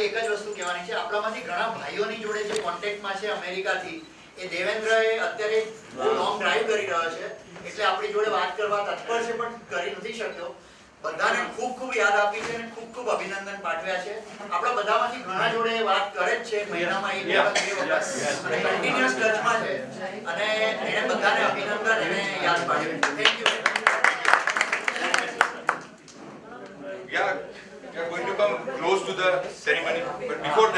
ખાલી એક જ વસ્તુ કહેવાની છે. આપણામાંથી ઘણા ભાઈઓની જોડે જે કોન્ટેક્ટમાં છે અમેરિકાથી એ દેવેન્દ્ર એ અત્યારે લોંગ ડ્રાઈવ કરી રહ્યો છે. એટલે આપણી જોડે વાત કરવા તત્પર છે પણ કરી નથી શક્યો. બધાને ખૂબ ખૂબ યાદ આપી છે અને ખૂબ ખૂબ અભિનંદન પાઠવ્યા છે. આપણા બધામાંથી ઘણા જોડે વાત કરે જ છે. મહિનામાં એક વખત બે વખત. કન્ટિન્યુઅસ ટચમાં છે. અને એને બધાને અભિનંદન એને યાદ પાડ્યું. Thank you Yeah, you're going to to the ceremony. But before